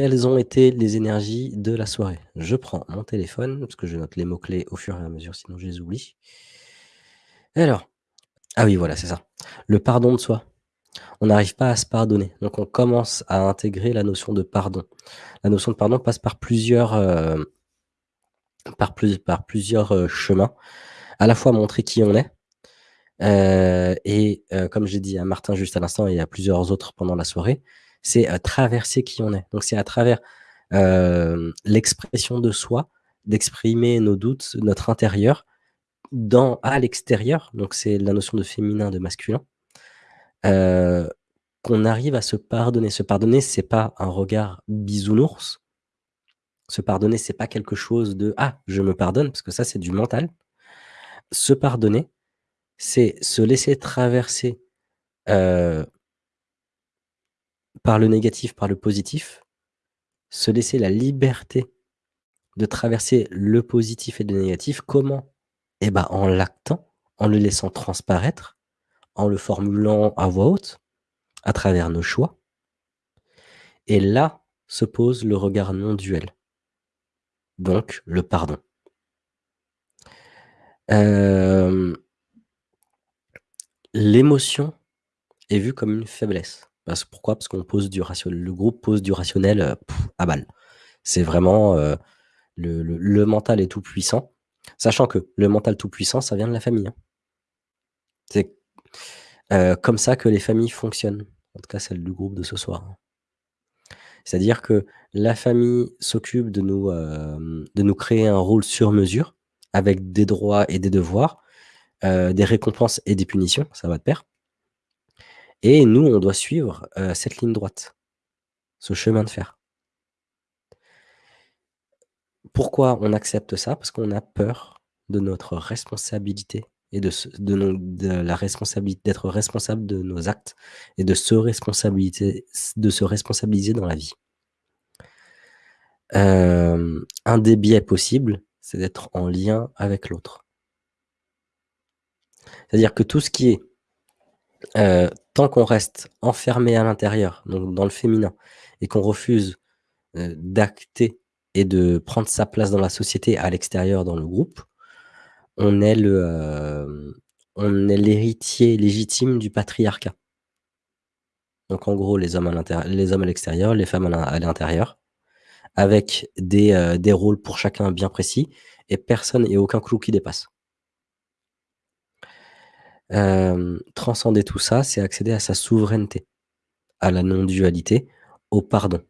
quelles ont été les énergies de la soirée? Je prends mon téléphone, parce que je note les mots-clés au fur et à mesure, sinon je les oublie. Alors, ah oui, voilà, c'est ça. Le pardon de soi. On n'arrive pas à se pardonner, donc on commence à intégrer la notion de pardon. La notion de pardon passe par plusieurs, heu, par plus par plusieurs, heu, chemins. À la fois montrer qui on est, heu et comme j'ai dit à Martin juste à l'instant et à plusieurs autres pendant la soirée, c'est, heu, traverser qui on est. Donc c'est à travers, hem, l'expression de soi, d'exprimer nos doutes, notre intérieur à l'extérieur, donc c'est la notion de féminin, de masculin, heu, qu'on arrive à se pardonner. Se pardonner, c'est pas un regard bisounours. Se pardonner, c'est pas quelque chose de: «Ah, je me pardonne», parce que ça, c'est du mental. Se pardonner, c'est se laisser traverser, par le négatif, par le positif, se laisser la liberté de traverser le positif et le négatif. Comment? Et bah, en l'actant, en le laissant transparaître, en le formulant à voix haute, à travers nos choix. Et là, se pose le regard non duel. Donc le pardon. Hem l'émotion est vue comme une faiblesse. Parce pourquoi? Parce qu'on pose du ration le groupe pose du rationnel, heu, à balle. C'est vraiment, heu, le mental est tout puissant, sachant que le mental tout puissant, ça vient de la famille, hein. C'est, heu, comme ça que les familles fonctionnent, en tout cas celle du groupe de ce soir, hein. C'est-à-dire que la famille s'occupe de nous, de nous créer un rôle sur mesure, avec des droits et des devoirs, des récompenses et des punitions, ça va de pair. Et nous, on doit suivre, heu, cette ligne droite, ce chemin de fer. Pourquoi on accepte ça? Parce qu'on a peur de notre responsabilité et de de nos de la responsabilité d'être responsable de nos actes et de se responsabilité s de se responsabiliser dans la vie. Hem, un des biais possibles, c'est d'être en lien avec l'autre. C'est-à-dire que tout ce qui est, heu, tant qu'on reste enfermé à l'intérieur, donc dans le féminin et qu'on refuse, heu, d'acter et de prendre sa place dans la société à l'extérieur dans le groupe, on est est l'héritier légitime du patriarcat. Donc en gros, les hommes à les l'extérieur, les femmes à l'in à l'intérieur, avec des, heu, des rôles pour chacun bien précis et personne et aucun clou qui dépasse. Hem, transcender tout ça, c'est accéder à sa souveraineté, à la non-dualité, au pardon.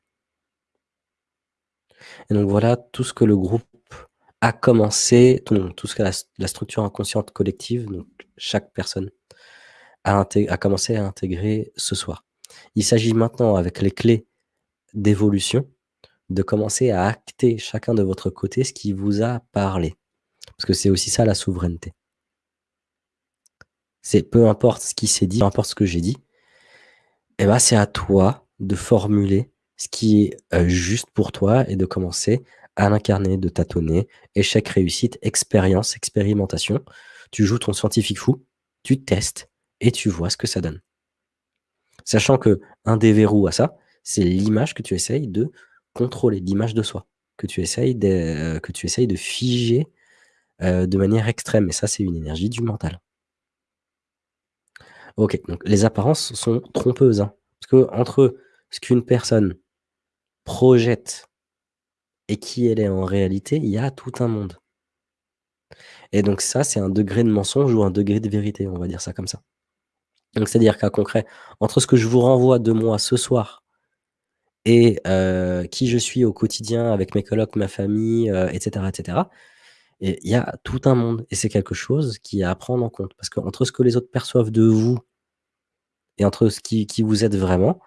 Et donc voilà, tout ce que le groupe a commencé, tout ce que la structure inconsciente collective, donc chaque personne a a commencé à intégrer ce soir. Il s'agit maintenant avec les clés d'évolution, de commencer à acter chacun de votre côté ce qui vous a parlé. Parce que c'est aussi ça la souveraineté. C'est peu importe ce qui s'est dit, peu importe ce que j'ai dit et bah, c'est à toi de formuler ce qui est, heu, juste pour toi et de commencer à l'incarner, de tâtonner. Échec, réussite, expérience, expérimentation. Tu joues ton scientifique fou, tu testes et tu vois ce que ça donne. Sachant qu'un des verrous à ça, c'est l'image que tu essayes de contrôler, l'image de soi, que tu essayes de que de figer, heu, de manière extrême et ça, c'est une énergie du mental. OK, donc les apparences sont trompeuses, hein, parce qu'entre ce qu'une personne projette et qui elle est en réalité, il y a tout un monde. Et donc ça, c'est un degré de mensonge ou un degré de vérité, on va dire ça comme ça. Donc c'est-à-dire qu'à concret, entre ce que je vous renvoie de moi ce soir et heu, qui je suis au quotidien avec mes colocs, ma famille, heu, et cetera, et cetera et il y a tout un monde et c'est quelque chose qui est à prendre en compte. Parce qu'entre ce que les autres perçoivent de vous et entre ce qui qui vous êtes vraiment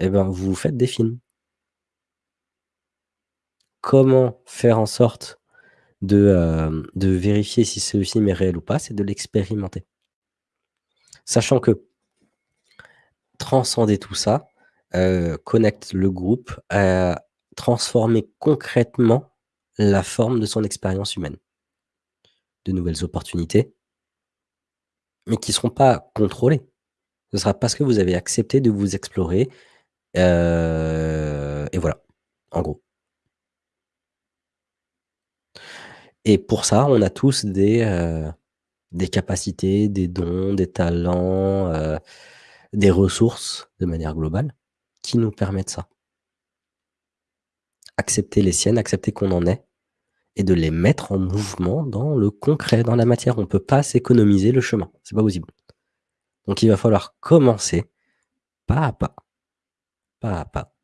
et ben, vous faites des films. Comment faire en sorte de, hem, de vérifier si ce film est réel ou pas? C'est de l'expérimenter. Sachant que transcender tout ça, heu, connecte le groupe à transformer concrètement la forme de son expérience humaine. De nouvelles opportunités mais qui seront pas contrôlées. Ce sera parce que vous avez accepté de vous explorer, heu et voilà. En gros. Et pour ça, on a tous des, heu, des capacités, des dons, des talents, heu, des ressources de manière globale qui nous permettent ça. Accepter les siennes, accepter qu'on en ait et de les mettre en mouvement dans le concret, dans la matière. On peut pas s'économiser le chemin, c'est pas possible. Donc il va falloir commencer pas à pas. Pas à pas,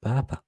pas à pas.